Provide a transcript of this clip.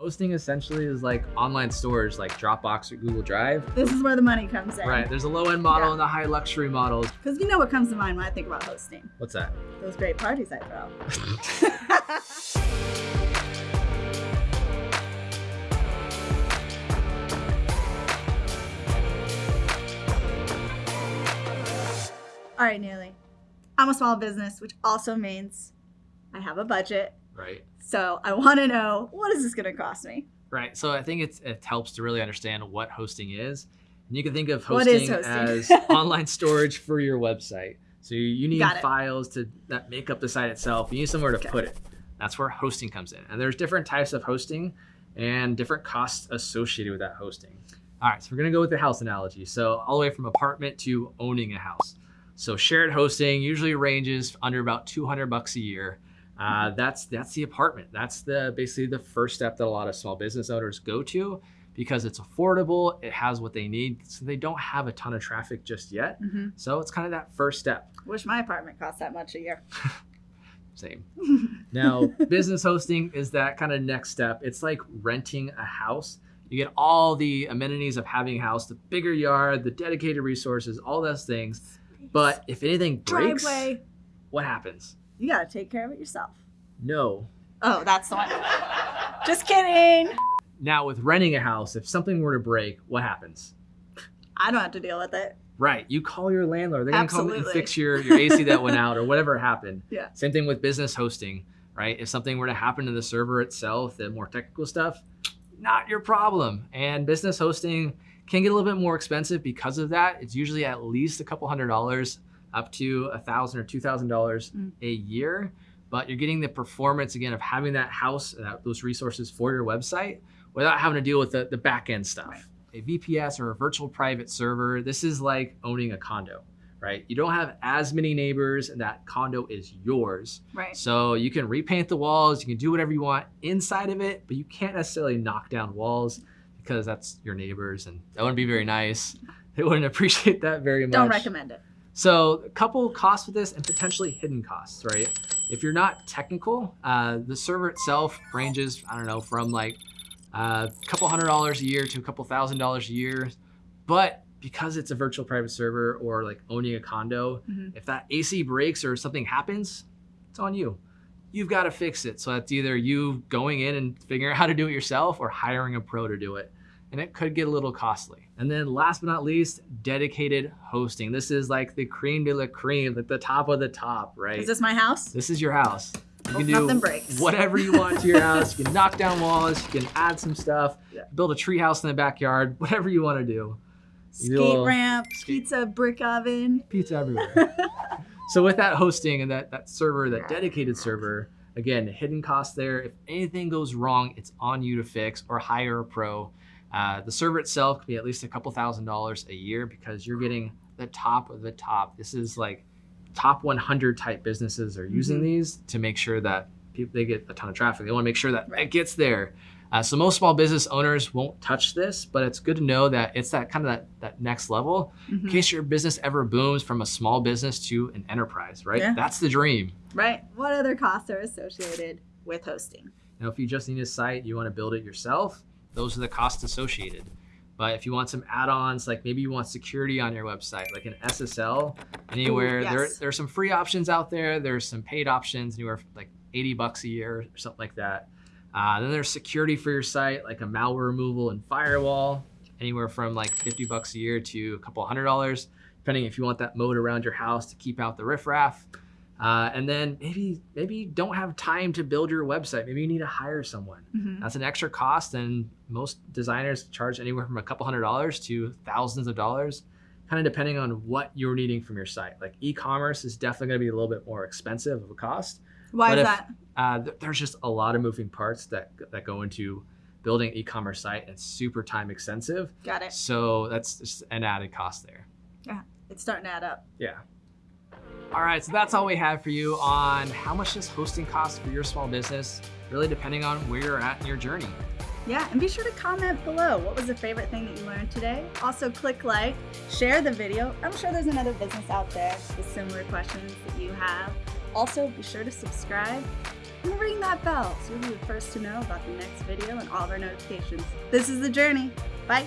Hosting essentially is like online storage like Dropbox or Google Drive. This is where the money comes in. Right, there's a low end model Yeah. and the high luxury models. Because you know what comes to mind when I think about hosting? What's that? Those great parties I throw. All right, Neely. I'm a small business, which also means I have a budget. Right. So I want to know what is this going to cost me? Right. So I think it's, it helps to really understand what hosting is. And you can think of hosting, hosting? as online storage for your website. So you, need files to that make up the site itself. You need somewhere to Okay. put it. That's where hosting comes in. And there's different types of hosting and different costs associated with that hosting. All right, so we're gonna go with the house analogy. So all the way from apartment to owning a house. So shared hosting usually ranges under about 200 bucks a year. Uh, that's that's the apartment. That's the basically the first step that a lot of small business owners go to because it's affordable. It has what they need, so they don't have a ton of traffic just yet. hmm So it's kind of that first step. Wish my apartment cost that much a year. Same. Now, business hosting is that kind of next step. It's like renting a house. You get all the amenities of having a house, the bigger yard, the dedicated resources, all those things. But if anything breaks, driveway, what happens? You got to take care of it yourself. No. Oh, that's the one. Just kidding. Now, with renting a house, if something were to break, what happens? I don't have to deal with it. Right. You call your landlord. They're going to come and fix your, your AC that went out or whatever happened. Yeah. Same thing with business hosting, right? If something were to happen to the server itself, the more technical stuff, not your problem. And business hosting can get a little bit more expensive because of that. It's usually at least a couple hundred dollars up to a thousand or two thousand dollars Mm. a year. But you're getting the performance again of having that house, that, those resources for your website without having to deal with the, the back end stuff. Right. A VPS or a virtual private server, this is like owning a condo, right? You don't have as many neighbors and that condo is yours. Right. So you can repaint the walls, you can do whatever you want inside of it, but you can't necessarily knock down walls because that's your neighbors and that wouldn't be very nice. They wouldn't appreciate that very much. Don't recommend it. So a couple costs with this and potentially hidden costs, right? If you're not technical, uh, the server itself ranges, I don't know, from like uh, a couple hundred dollars a year to a couple thousand dollars a year. But because it's a virtual private server or like owning a condo, Mhm. if that AC breaks or something happens, it's on you. You've got to fix it. So that's either you going in and figuring out how to do it yourself or hiring a pro to do it. And it could get a little costly. And then last but not least, dedicated hosting. This is like the cream de la cream, like the top of the top, right? Is this my house? This is your house. You can do nothing breaks. whatever you want to your house. You can knock down walls. You can add some stuff. Yeah. Build a tree house in the backyard. Whatever you want to do. Skate You'll- ramp, skate- pizza, brick oven. Pizza everywhere. so with that hosting and that that server, that dedicated server, again, hidden cost there. If anything goes wrong, it's on you to fix or hire a pro. Uh, the server itself could be at least a couple thousand dollars a year because you're getting the top of the top. This is like top 100 type businesses are using Mhm. these to make sure that people they get a ton of traffic. They want to make sure that it gets there. Uh, so most small business owners won't touch this, but it's good to know that it's that kind of that, that next level in Mhm. case your business ever booms from a small business to an enterprise, right? Yeah. That's the dream. Right. What other costs are associated with hosting? Now, if you just need a site, you want to build it yourself, those are the costs associated. But if you want some add-ons, like maybe you want security on your website, like an SSL, anywhere, there yes. there's some free options out there. There's some paid options, anywhere like 80 bucks a year or something like that. Uh, then there's security for your site, like a malware removal and firewall, anywhere from like 50 bucks a year to a couple hundred dollars, depending if you want that moat around your house to keep out the riffraff. Uh, and then maybe maybe you don't have time to build your website. Maybe you need to hire someone. Mhm. That's an extra cost, and most designers charge anywhere from a couple hundred dollars to thousands of dollars, kind of depending on what you're needing from your site. Like e-commerce is definitely going to be a little bit more expensive of a cost. Why But is if- that? Uh, th- there's just a lot of moving parts that that go into building an e-commerce site, it's super time expensive. Got it. So that's just an added cost there. Yeah, it's starting to add up. Yeah. All right, so that's all we have for you on how much does hosting cost for your small business, really depending on where you're at in your journey. Yeah, and be sure to comment below. What was the favorite thing that you learned today? Also, click like, share the video. I'm sure there's another business out there with similar questions that you have. Also, be sure to subscribe and ring that bell so you'll be the first to know about the next video and all of our notifications. This is The Journey. Bye.